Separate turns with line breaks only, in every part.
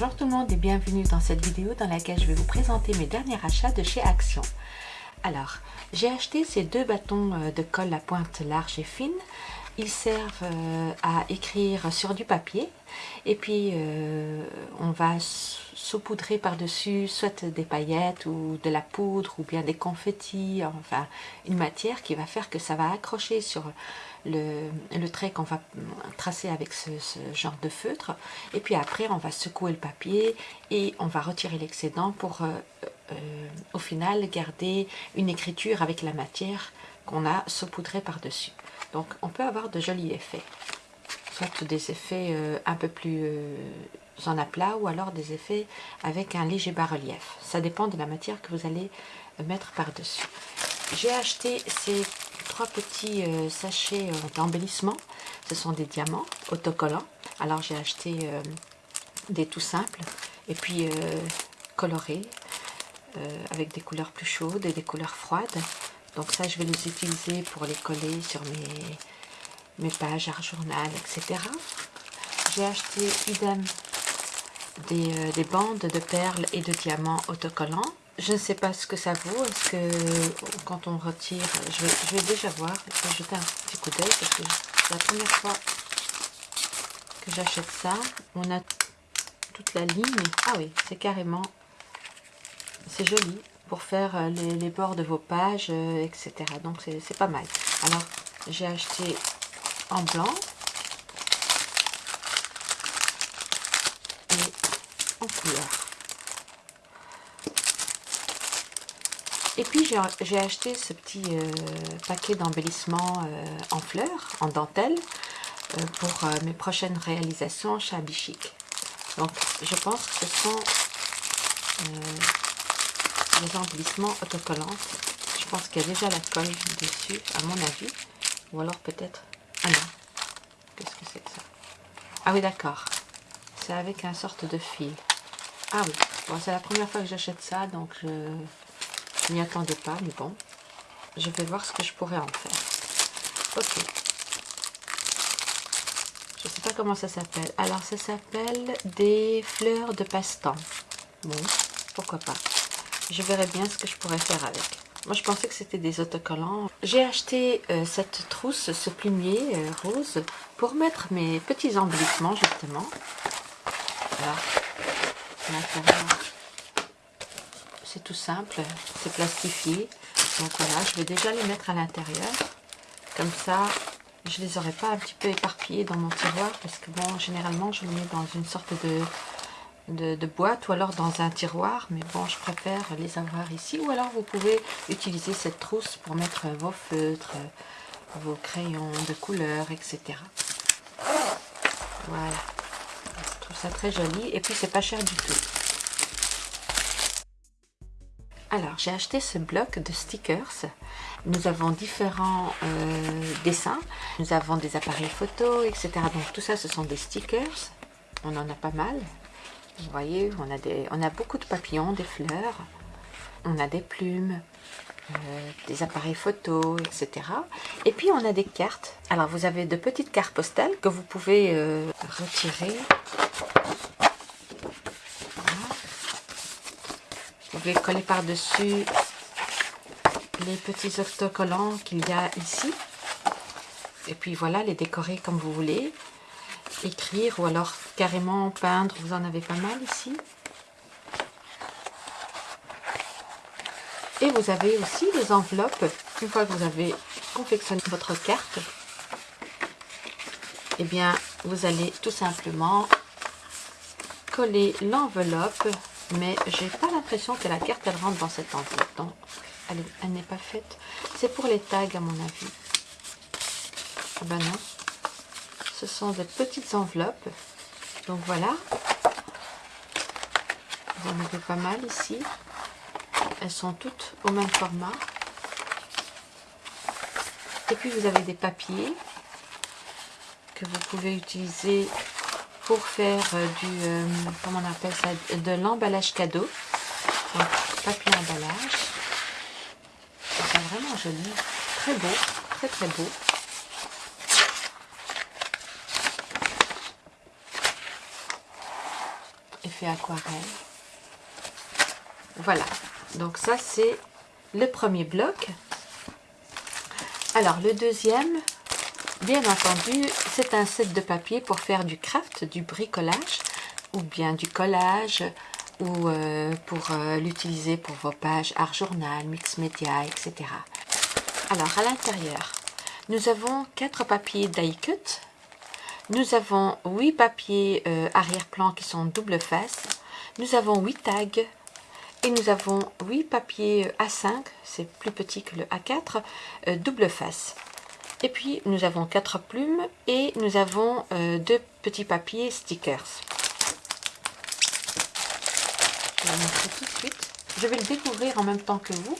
Bonjour tout le monde et bienvenue dans cette vidéo dans laquelle je vais vous présenter mes derniers achats de chez Action. Alors, j'ai acheté ces deux bâtons euh, de colle à pointe large et fine. Ils servent euh, à écrire sur du papier. Et puis euh, on va saupoudrer par-dessus soit des paillettes ou de la poudre ou bien des confettis, enfin une matière qui va faire que ça va accrocher sur le, trait qu'on va tracer avec ce, genre de feutre. Et puis après on va secouer le papier et on va retirer l'excédent pour euh, au final garder une écriture avec la matière qu'on a saupoudré par dessus donc on peut avoir de jolis effets soit des effets euh, un peu plus en aplat ou alors des effets avec un léger bas-relief ça dépend de la matière que vous allez mettre par dessus j'ai acheté ces trois petits euh, sachets euh, d'embellissement. Ce sont des diamants autocollants. Alors j'ai acheté euh, des tout simples et puis colorés avec des couleurs plus chaudes et des couleurs froides. Donc ça, je vais les utiliser pour les coller sur mes, mes pages art journal, etc. J'ai acheté idem des, des bandes de perles et de diamants autocollants. Je ne sais pas ce que ça vaut. Est-ce que quand on retire, je vais, déjà voir. Je vais jeter un petit coup d'œil parce que c'est la première fois que j'achète ça. On a toute la ligne. Ah oui, c'est carrément, c'est joli pour faire euh, les, bords de vos pages, euh, etc. Donc c'est pas mal. Alors j'ai acheté en blanc et en couleur. Et puis j'ai acheté ce petit euh, paquet d'embellissement en fleurs, en dentelle, pour mes prochaines réalisations chez Abichic. Donc je pense que ce sont des embellissements autocollants. Je pense qu'il y a déjà la colle dessus, à mon avis. Ou alors peut-être... Ah non, qu'est-ce que c'est que ça? Ah oui d'accord, c'est avec un sorte de fil. Ah oui, bon, c'est la première fois que j'achète ça, donc je n'y attendais pas, mais bon, je vais voir ce que je pourrais en faire. Ok. Je ne sais pas comment ça s'appelle. Alors, ça s'appelle des fleurs de passe-temps. Bon, pourquoi pas? Je verrai bien ce que je pourrais faire avec. Moi, je pensais que c'était des autocollants. J'ai acheté euh, cette trousse, ce plumier euh, rose, pour mettre mes petits embellissements, justement. Voilà c'est tout simple, c'est plastifié. Donc voilà, je vais déjà les mettre à l'intérieur. Comme ça, je les aurai pas un petit peu éparpillés dans mon tiroir parce que bon, généralement, je les mets dans une sorte de, de, boîte ou alors dans un tiroir. Mais bon, je préfère les avoir ici. Ou alors, vous pouvez utiliser cette trousse pour mettre vos feutres, vos crayons de couleur, etc. Voilà. Je trouve ça très joli. Et puis, c'est pas cher du tout. Alors, j'ai acheté ce bloc de stickers. Nous avons différents euh, dessins. Nous avons des appareils photo, etc. Donc, tout ça, ce sont des stickers. On en a pas mal. Vous voyez, on a, beaucoup de papillons, des fleurs. On a des plumes, euh, des appareils photo, etc. Et puis, on a des cartes. Alors, vous avez de petites cartes postales que vous pouvez euh, retirer Vous pouvez coller par-dessus les petits autocollants qu'il y a ici. Et puis voilà, les décorer comme vous voulez. Écrire ou alors carrément peindre, vous en avez pas mal ici. Et vous avez aussi les enveloppes. Une fois que vous avez confectionné votre carte, eh bien, vous allez tout simplement coller l'enveloppe mais j'ai pas l'impression que la carte elle rentre dans cette enveloppe donc elle, n'est pas faite c'est pour les tags à mon avis ah ben non ce sont des petites enveloppes donc voilà vous en avez pas mal ici elles sont toutes au même format et puis vous avez des papiers que vous pouvez utiliser pour faire euh, du, euh, comment on appelle ça, de l'emballage cadeau. Papier emballage. C'est vraiment joli, très beau, très très beau. Aquarelle. Voilà, donc ça c'est le premier bloc. Alors le deuxième, bien entendu, c'est un set de papier pour faire du craft, du bricolage, ou bien du collage, ou euh, pour euh, l'utiliser pour vos pages art journal, mix média, etc. Alors à l'intérieur, nous avons quatre papiers die cut. Nous avons huit papiers euh, arrière-plan qui sont double face. Nous avons huit tags. Et nous avons huit papiers A5, c'est plus petit que le A4, double face. Et puis nous avons quatre plumes et nous avons deux petits papiers stickers. Tout de suite. Je vais le découvrir en même temps que vous.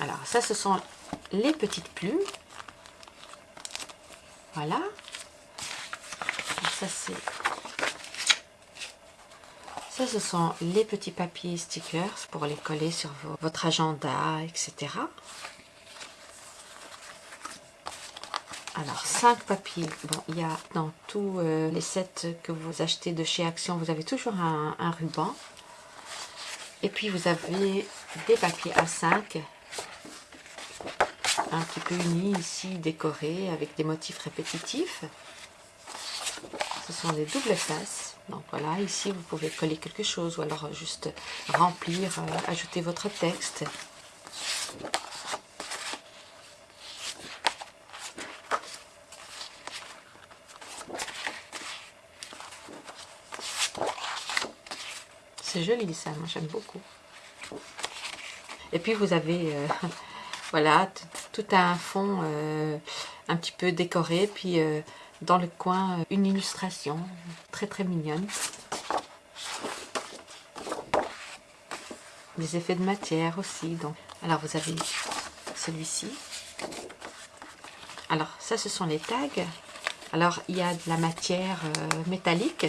Alors, ça, ce sont les petites plumes. Voilà. ça, c'est... Ça, ce sont les petits papiers stickers pour les coller sur votre agenda, etc. Alors, 5 papiers. Bon, il y a dans tous euh, les sets que vous achetez de chez Action, vous avez toujours un, ruban. Et puis, vous avez des papiers A5, un petit peu unis ici, décorés, avec des motifs répétitifs. Ce sont des doubles faces. Donc voilà, ici, vous pouvez coller quelque chose ou alors juste remplir, euh, ajouter votre texte. C'est joli ça, moi j'aime beaucoup. Et puis vous avez, euh, voilà, tout un fond euh, un petit peu décoré. Puis euh, dans le coin, une illustration très très mignonne. Des effets de matière aussi. Donc. Alors vous avez celui-ci. Alors ça ce sont les tags. Alors il y a de la matière métallique.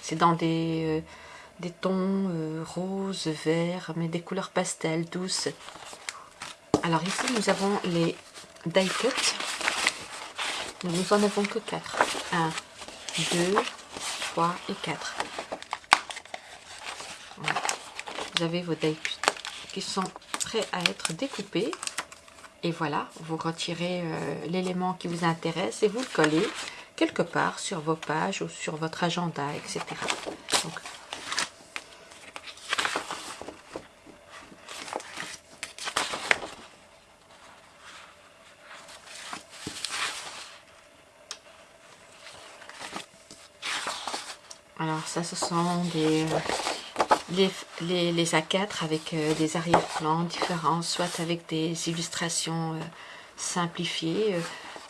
C'est dans des tons euh, roses, verts, mais des couleurs pastel, douces. Alors ici, nous avons les die cut. Nous en avons que 4. 1, 2, 3 et 4. Vous avez vos die cut qui sont prêts à être découpés. Et voilà, vous retirez euh, l'élément qui vous intéresse et vous le collez quelque part sur vos pages ou sur votre agenda, etc. Alors ça, ce sont des, les, les, A4 avec euh, des arrière-plans différents, soit avec des illustrations euh, simplifiées,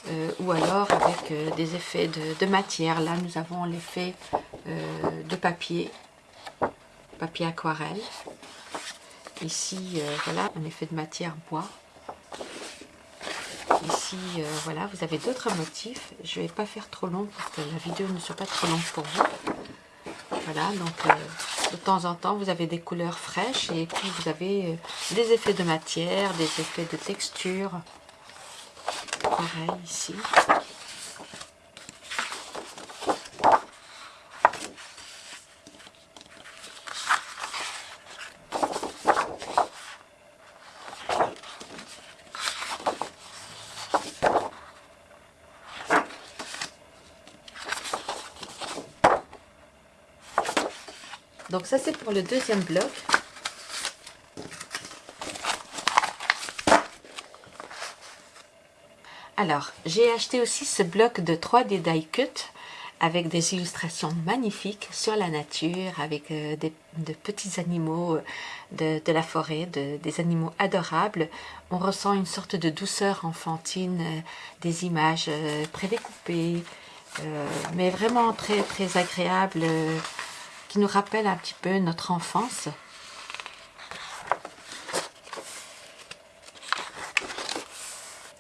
euh, ou alors avec des effets de, matière. Là, nous avons l'effet de papier, papier aquarelle. Ici, voilà, un effet de matière bois. Ici, voilà, vous avez d'autres motifs. Je ne vais pas faire trop long pour que la vidéo ne soit pas trop longue pour vous. Voilà, donc euh, de temps en temps, vous avez des couleurs fraîches et puis vous avez euh, des effets de matière, des effets de texture. Pareil ici. Donc ça c'est pour le deuxième bloc. Alors, j'ai acheté aussi ce bloc de 3D die cut avec des illustrations magnifiques sur la nature, avec euh, des, de petits animaux euh, de, la forêt, des animaux adorables. On ressent une sorte de douceur enfantine, euh, des images prédécoupées, mais vraiment très très agréable qui nous rappelle un petit peu notre enfance.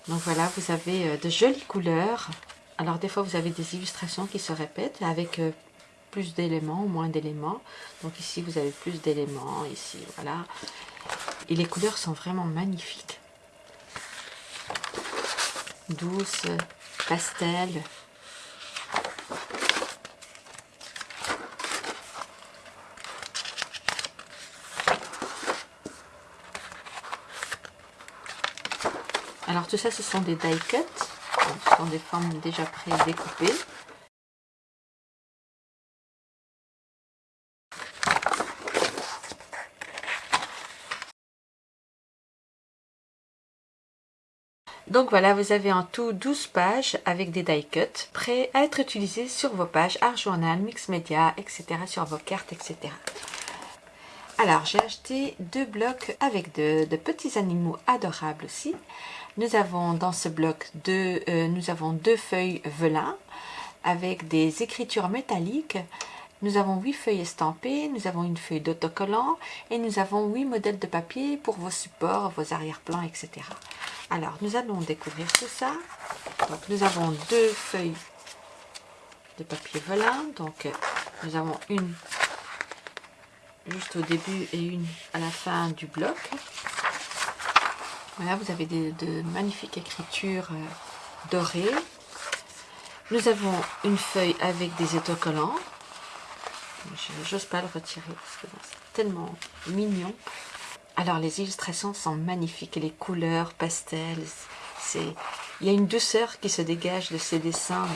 Donc voilà, vous avez euh, de jolies couleurs. Alors des fois, vous avez des illustrations qui se répètent avec euh, plus d'éléments ou moins d'éléments. Donc ici, vous avez plus d'éléments. Ici, voilà. Et les couleurs sont vraiment magnifiques. Douces, pastel, tout ça, ce sont des die cuts. ce sont des formes déjà pré-découpées. Donc voilà, vous avez en tout 12 pages avec des die cuts prêts à être utilisés sur vos pages Art Journal, Mix Media, etc. sur vos cartes, etc. Alors, j'ai acheté deux blocs avec de, petits animaux adorables aussi. Nous avons dans ce bloc deux, euh, feuilles velin avec des écritures métalliques. Nous avons huit feuilles estampées, nous avons une feuille d'autocollant et nous avons huit modèles de papier pour vos supports, vos arrière-plans, etc. Alors, nous allons découvrir tout ça. Donc, nous avons deux feuilles de papier velin. Donc, nous avons une juste au début et une à la fin du bloc. Voilà, vous avez de magnifiques écritures euh, dorées. Nous avons une feuille avec des autocollants. J'ose pas le retirer parce que c'est tellement mignon. Alors les illustrations sont magnifiques, les couleurs pastels, il y a une douceur qui se dégage de ces dessins,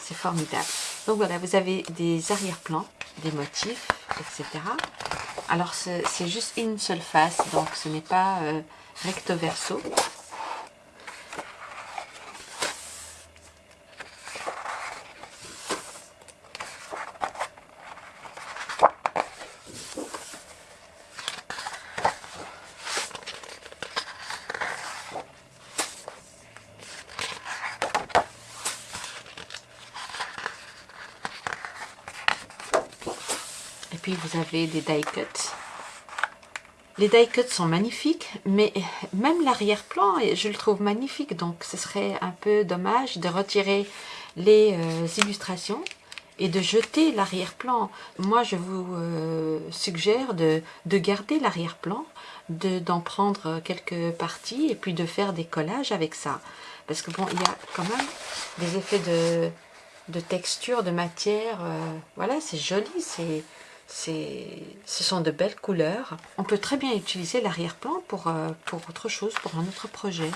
c'est formidable. Donc voilà, vous avez des arrière-plans, des motifs, etc. Alors c'est juste une seule face, donc ce n'est pas euh, recto verso. Vous avez des die cuts. Les die cuts sont magnifiques, mais même l'arrière-plan, je le trouve magnifique. Donc, ce serait un peu dommage de retirer les euh, illustrations et de jeter l'arrière-plan. Moi, je vous euh, suggère de, garder l'arrière-plan, d'en prendre quelques parties et puis de faire des collages avec ça. Parce que bon, il y a quand même des effets de, texture, de matière. Euh, voilà, c'est joli, c'est ce sont de belles couleurs. On peut très bien utiliser l'arrière-plan pour, euh, pour autre chose, pour un autre projet.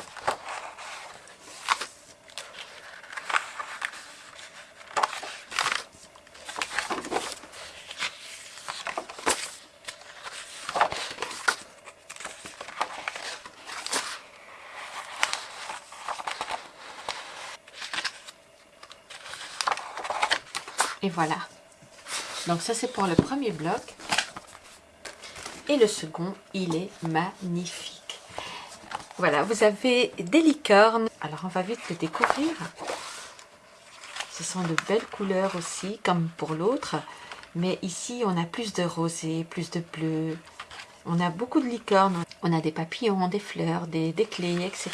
Et voilà. Donc ça c'est pour le premier bloc. Et le second, il est magnifique. Voilà, vous avez des licornes. Alors on va vite le découvrir. Ce sont de belles couleurs aussi, comme pour l'autre. Mais ici, on a plus de rosé, plus de bleu. On a beaucoup de licornes. On a des papillons, des fleurs, des, des clés, etc.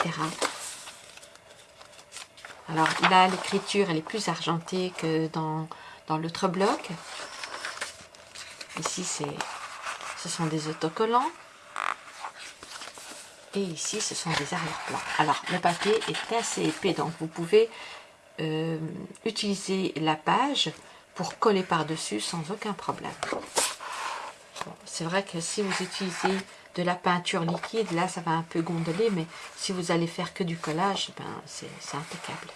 Alors là, l'écriture, elle est plus argentée que dans, dans l'autre bloc. Ici, ce sont des autocollants. Et ici, ce sont des arrière-plans. Alors, le papier est assez épais, donc vous pouvez euh, utiliser la page pour coller par-dessus sans aucun problème. C'est vrai que si vous utilisez de la peinture liquide, là, ça va un peu gondoler, mais si vous allez faire que du collage, ben, c'est impeccable.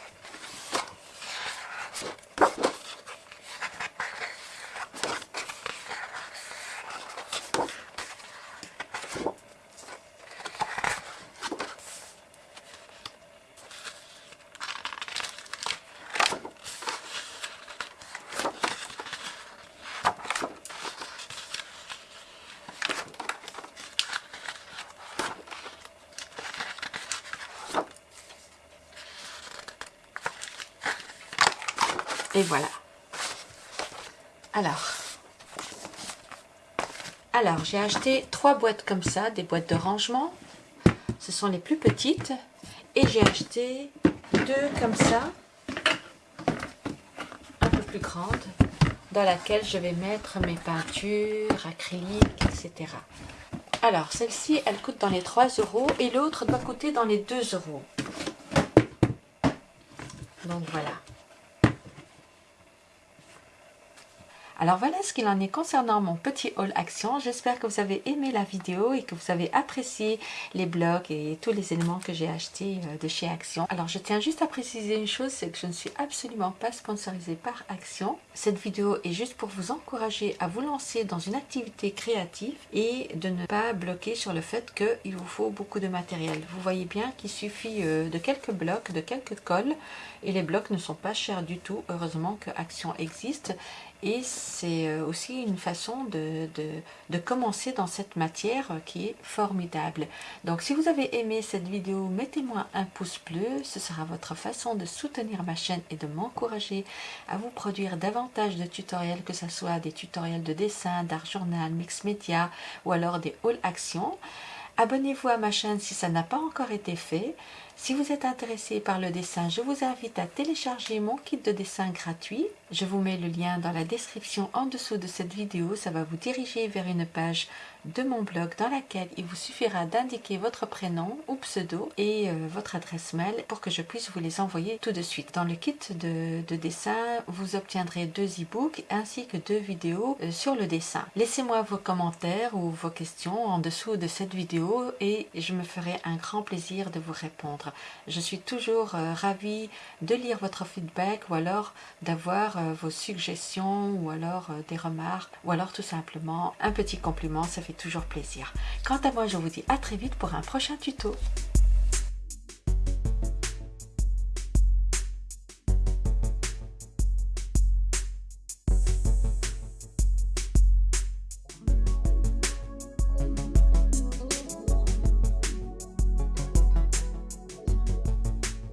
Voilà. Alors, alors j'ai acheté trois boîtes comme ça, des boîtes de rangement. Ce sont les plus petites. Et j'ai acheté deux comme ça, un peu plus grandes, dans laquelle je vais mettre mes peintures, acryliques, etc. Alors, celle-ci, elle coûte dans les 3 euros et l'autre doit coûter dans les 2 euros. Donc voilà. Alors voilà ce qu'il en est concernant mon petit haul action. J'espère que vous avez aimé la vidéo et que vous avez apprécié les blocs et tous les éléments que j'ai achetés euh, de chez Action. Alors je tiens juste à préciser une chose, c'est que je ne suis absolument pas sponsorisée par Action. Cette vidéo est juste pour vous encourager à vous lancer dans une activité créative et de ne pas bloquer sur le fait qu'il vous faut beaucoup de matériel. Vous voyez bien qu'il suffit euh, de quelques blocs, de quelques cols et les blocs ne sont pas chers du tout. Heureusement que Action existe et c'est euh, aussi une façon de, commencer dans cette matière qui est formidable. Donc si vous avez aimé cette vidéo, mettez-moi un pouce bleu, ce sera votre façon de soutenir ma chaîne et de m'encourager à vous produire davantage de tutoriels, que ce soit des tutoriels de dessin, d'art journal, mix média ou alors des haul actions. Abonnez-vous à ma chaîne si ça n'a pas encore été fait. Si vous êtes intéressé par le dessin, je vous invite à télécharger mon kit de dessin gratuit. Je vous mets le lien dans la description en dessous de cette vidéo. Ça va vous diriger vers une page de mon blog dans laquelle il vous suffira d'indiquer votre prénom ou pseudo et euh, votre adresse mail pour que je puisse vous les envoyer tout de suite. Dans le kit de, dessin, vous obtiendrez deux e-books ainsi que deux vidéos euh, sur le dessin. Laissez-moi vos commentaires ou vos questions en dessous de cette vidéo et je me ferai un grand plaisir de vous répondre. Je suis toujours euh, ravie de lire votre feedback ou alors d'avoir vos suggestions ou alors des remarques ou alors tout simplement un petit compliment, ça toujours plaisir. Quant à moi, je vous dis à très vite pour un prochain tuto.